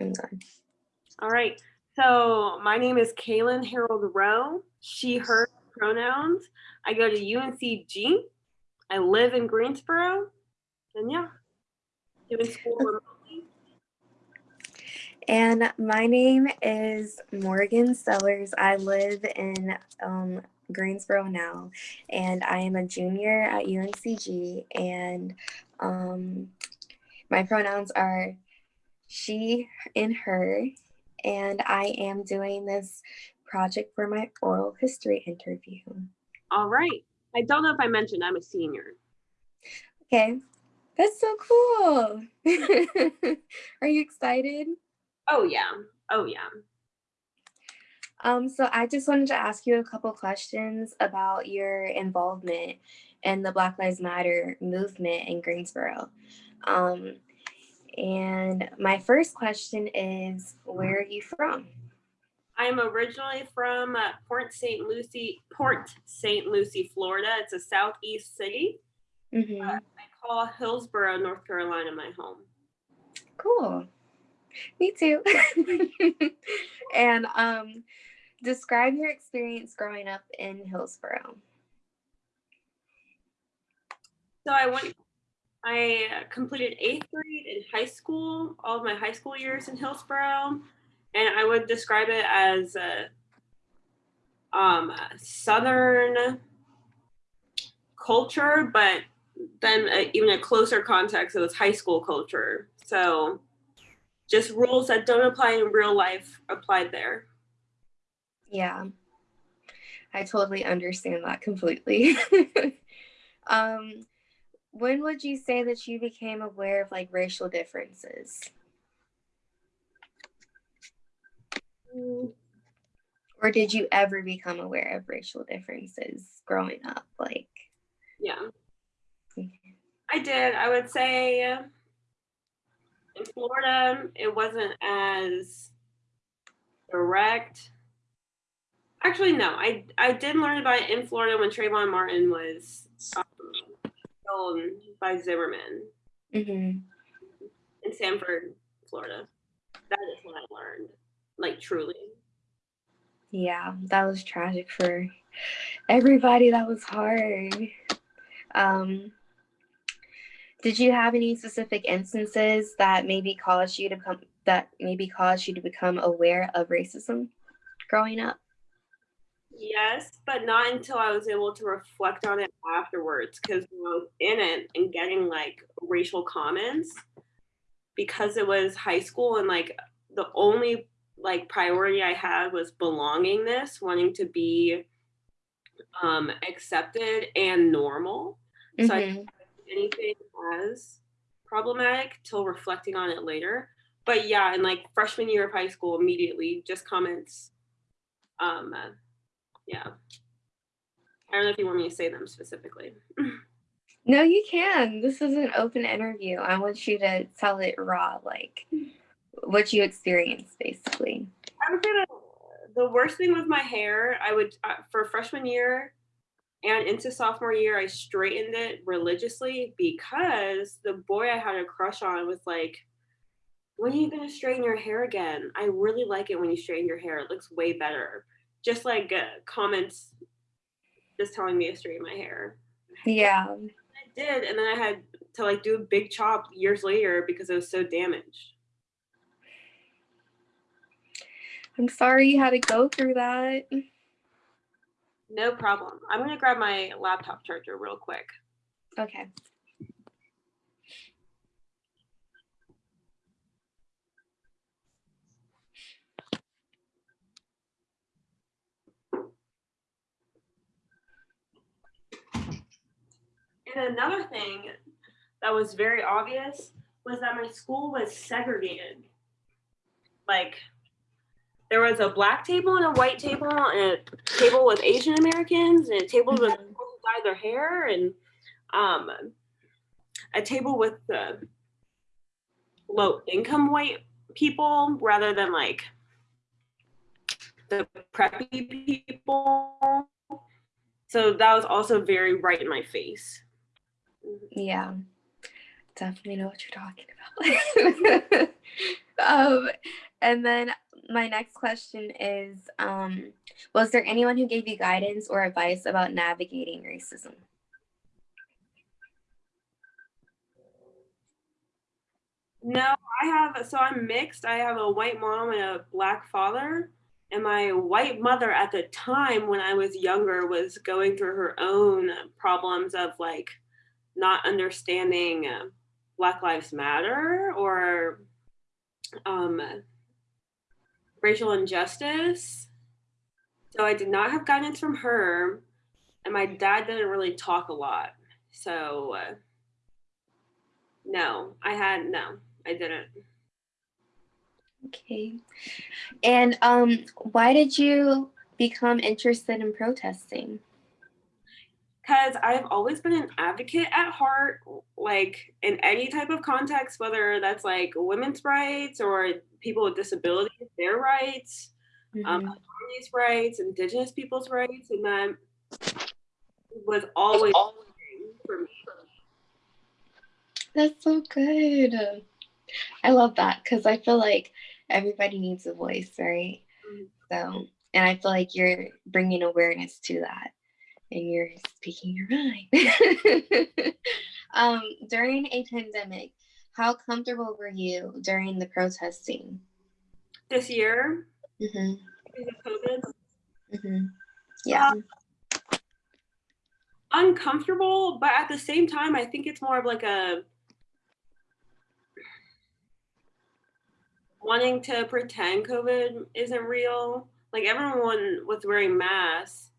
I'm done. All right. So my name is Kaylin Harold Rowe. She, her pronouns. I go to UNCG. I live in Greensboro. And yeah, doing school remotely. And my name is Morgan Sellers. I live in um, Greensboro now, and I am a junior at UNCG. And um, my pronouns are she and her. And I am doing this project for my oral history interview. All right. I don't know if I mentioned I'm a senior. Okay, that's so cool. Are you excited? Oh yeah. Oh yeah. Um, so I just wanted to ask you a couple questions about your involvement in the Black Lives Matter movement in Greensboro. Um, and my first question is, where are you from? I'm originally from uh, Port St. Lucie, Port St. Lucie, Florida. It's a southeast city. Mhm. Uh, I call Hillsborough, North Carolina, my home. Cool. Me too. and um, describe your experience growing up in Hillsborough. So I went. I uh, completed eighth grade in high school, all of my high school years in Hillsborough, and I would describe it as a um, southern culture, but then uh, even a closer context, it was high school culture. So just rules that don't apply in real life applied there. Yeah, I totally understand that completely. um, when would you say that you became aware of like racial differences? Or did you ever become aware of racial differences growing up? Like, Yeah. I did. I would say in Florida, it wasn't as direct. Actually, no. I I did learn about it in Florida when Trayvon Martin was um, killed by Zimmerman mhm. in Sanford, Florida. That is what I learned, like truly. yeah, that was tragic for everybody. That was hard. Um, did you have any specific instances that maybe caused you to become that maybe caused you to become aware of racism growing up? Yes, but not until I was able to reflect on it afterwards. Because I was in it and getting like racial comments, because it was high school and like the only like priority I had was belongingness, wanting to be um, accepted and normal. So I Mhm. didn't anything as problematic till reflecting on it later. But yeah, in like freshman year of high school, immediately just comments. Um, yeah. I don't know if you want me to say them specifically. No, you can. This is an open interview. I want you to tell it raw, like what you experienced, basically. I would say that the worst thing with my hair, I would uh, for freshman year and into sophomore year, I straightened it religiously because the boy I had a crush on was like, "When are you gonna straighten your hair again? I really like it when you straighten your hair. It looks way better." Just like uh, comments, just telling me to straighten my hair. Yeah. I did, and then I had to like do a big chop years later because it was so damaged. I'm sorry you had to go through that. No problem. I'm gonna grab my laptop charger real quick. Okay. Another thing that was very obvious was that my school was segregated. Like there was a black table and a white table and a table with Asian Americans and a table with Mhm. people who dye their hair and um, a table with the low income white people rather than like the preppy people. So that was also very right in my face. Yeah. definitely know what you're talking about. um, and then my next question is um, Was there anyone who gave you guidance or advice about navigating racism? No, I have, so I'm mixed. I have a white mom and a black father. And my white mother at the time when I was younger was going through her own problems of like not understanding uh, Black Lives Matter or um, racial injustice. So I did not have guidance from her, and my dad didn't really talk a lot. So uh, no, I had no, I didn't. Okay. And um, why did you become interested in protesting? Because I've always been an advocate at heart, like in any type of context, whether that's like women's rights or people with disabilities, their rights, um, mm-hmm. um, minorities' rights, indigenous people's rights, and that was always for me. That's so good. I love that because I feel like everybody needs a voice, right? Mm-hmm. So, and I feel like you're bringing awareness to that and you're speaking your mind. um, during a pandemic, how comfortable were you during the protesting? This year? Mm-hmm. Because of COVID? Mm-hmm. Yeah. Uh, uncomfortable, but at the same time, I think it's more of like a wanting to pretend COVID isn't real. Like everyone was wearing masks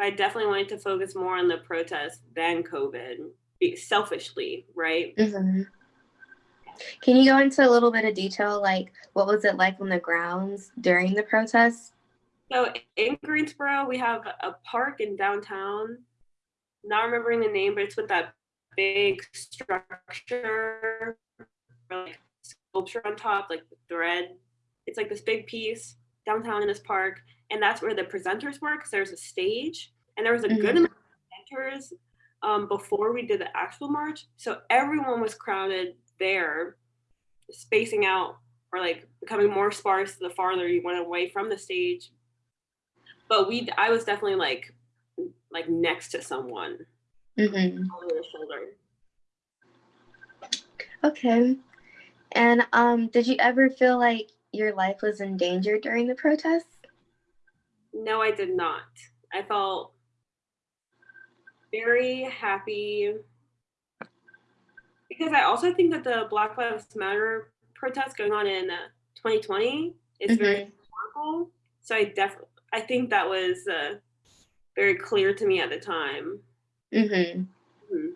I definitely wanted to focus more on the protest than COVID, selfishly, right? Mm-hmm. Can you go into a little bit of detail, like what was it like on the grounds during the protest? So in Greensboro, we have a park in downtown. Not remembering the name, but it's with that big structure, like sculpture on top, like the thread. It's like this big piece downtown in this park, and that's where the presenters were because there's a stage and there was a mm-hmm. good amount of presenters um, before we did the actual march. So everyone was crowded there spacing out or like becoming more sparse the farther you went away from the stage. But we i was definitely like like next to someone mm-hmm. on their shoulder. Okay. And um did you ever feel like your life was in danger during the protests no, I did not. I felt very happy because I also think that the Black Lives Matter protest going on in 2020 is mm-hmm. very powerful. So I definitely, I think that was uh, very clear to me at the time. Mm-hmm. Mm-hmm.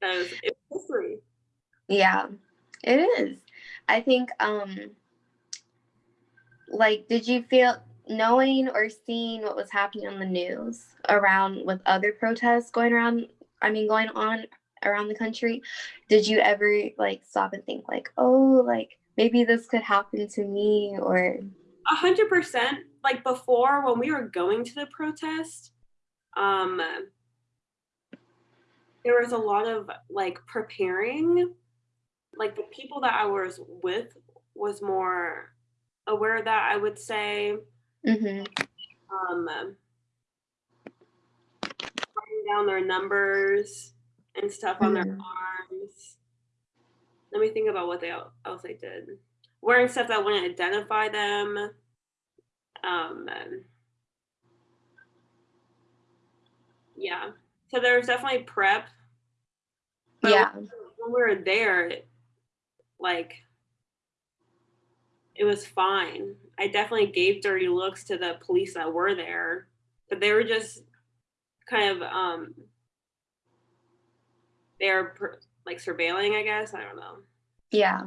That was, it was history. Yeah, it is. I think, um, like, did you feel knowing or seeing what was happening on the news around with other protests going around i mean going on around the country did you ever like stop and think like oh like maybe this could happen to me or? A hundred percent. Like before when we were going to the protest um there was a lot of like preparing. Like the people that i was with was more aware that i would say Mm-hmm. Um, writing down their numbers and stuff on mm-hmm. their arms. Let me think about what they else they did. Wearing stuff that wouldn't identify them. Um, yeah. So there was definitely prep. But yeah. When we were there, like it was fine. I definitely gave dirty looks to the police that were there, but they were just kind of um they're like surveilling, I guess. I don't know. Yeah.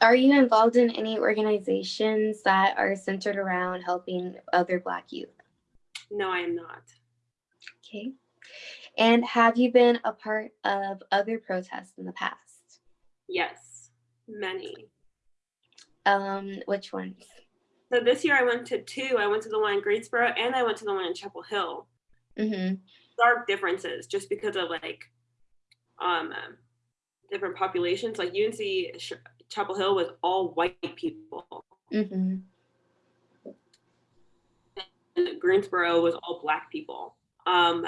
Are you involved in any organizations that are centered around helping other Black youth? No, I am not. Okay. And have you been a part of other protests in the past? Yes, many. Um, which ones? So this year I went to two. I went to the one in Greensboro and I went to the one in Chapel Hill. Mm-hmm. Stark differences just because of like um different populations. Like UNC Chapel Hill was all white people. Mm-hmm. Greensboro was all black people. Um,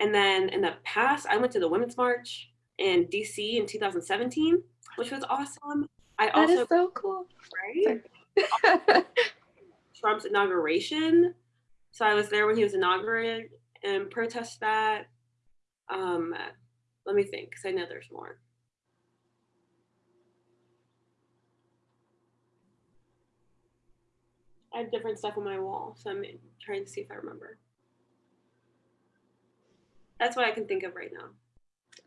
and then in the past, I went to the Women's March in DC in 2017, which was awesome. I that also, is so cool. Right? Trump's inauguration. So I was there when he was inaugurated and protest that. Um, let me think, because I know there's more. I have different stuff on my wall, so I'm trying to see if I remember. That's what I can think of right now.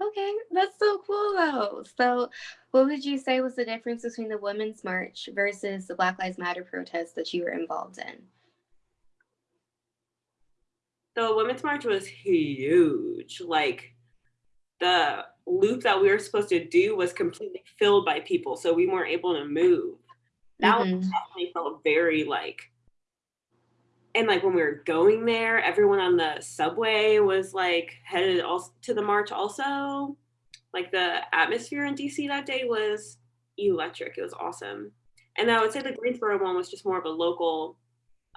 Okay, that's so cool though. So, what would you say was the difference between the Women's March versus the Black Lives Matter protest that you were involved in? The Women's March was huge. Like, the loop that we were supposed to do was completely filled by people, so we weren't able to move. That mm-hmm. definitely felt very like and like when we were going there, everyone on the subway was like headed also to the march also. Like the atmosphere in DC that day was electric. It was awesome. And I would say the Greensboro one was just more of a local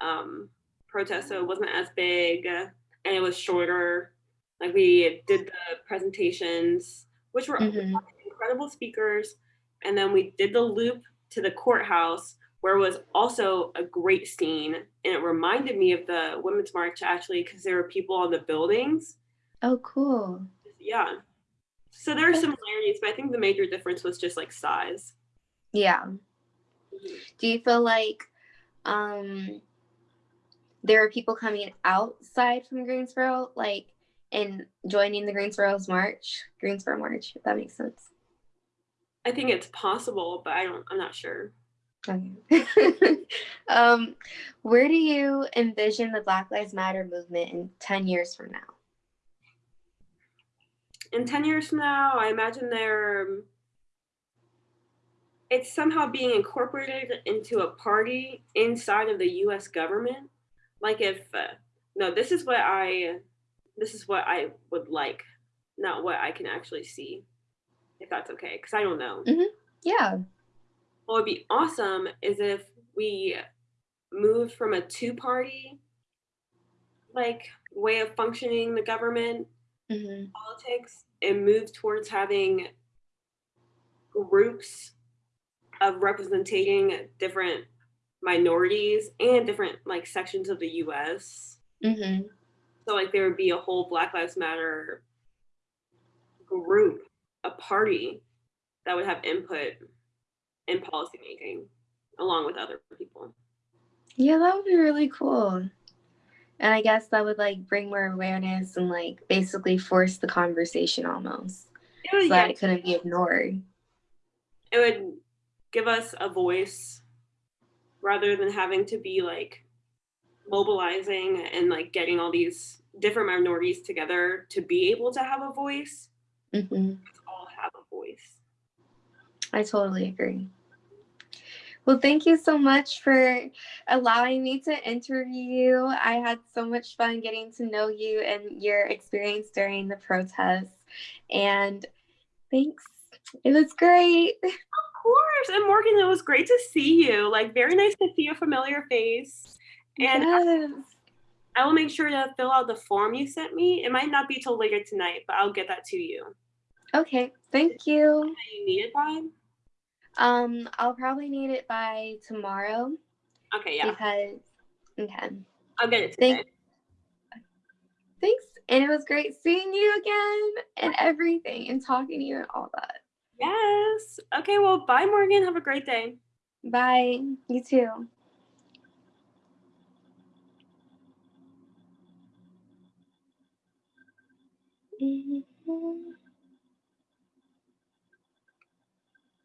um, protest, so it wasn't as big and it was shorter. Like we did the presentations, which were mm-hmm. incredible speakers, and then we did the loop to the courthouse where was also a great scene and it reminded me of the women's march actually because there were people on the buildings. Oh cool. Yeah. So there are similarities but i think the major difference was just like size. Yeah. Mm-hmm. do you feel like um there are people coming outside from greensboro like and joining the greensboro's march greensboro march if that makes sense? I think it's possible but i don't i'm not sure um, where do you envision the Black Lives Matter movement in 10 years from now? In 10 years from now, I imagine they're it's somehow being incorporated into a party inside of the US government. Like if uh, no, this is what I this is what I would like, not what I can actually see. If that's okay, cuz I don't know. Mm-hmm. Yeah what would be awesome is if we moved from a two party like way of functioning the government mm-hmm. politics and moved towards having groups of representing different minorities and different like sections of the US. Mm-hmm. So like there would be a whole Black Lives Matter group, a party that would have input in policymaking along with other people. Yeah, that would be really cool. And I guess that would like bring more awareness and like basically force the conversation almost. It would, so yeah. that it couldn't be ignored. It would give us a voice rather than having to be like mobilizing and like getting all these different minorities together to be able to have a voice. Mm-hmm. All have a voice. I totally agree. Well, thank you so much for allowing me to interview you. I had so much fun getting to know you and your experience during the protests. And thanks. It was great. Of course. And Morgan, it was great to see you. Like, very nice to see a familiar face. And yes. I, I will make sure to fill out the form you sent me. It might not be till later tonight, but I'll get that to you. Okay. Thank you. You need it by? Um, I'll probably need it by tomorrow. Okay, yeah. Because okay. I'll get it today. Thank, thanks. And it was great seeing you again and everything and talking to you and all that. Yes. Okay, well, bye Morgan. Have a great day. Bye. You too. Mm-hmm.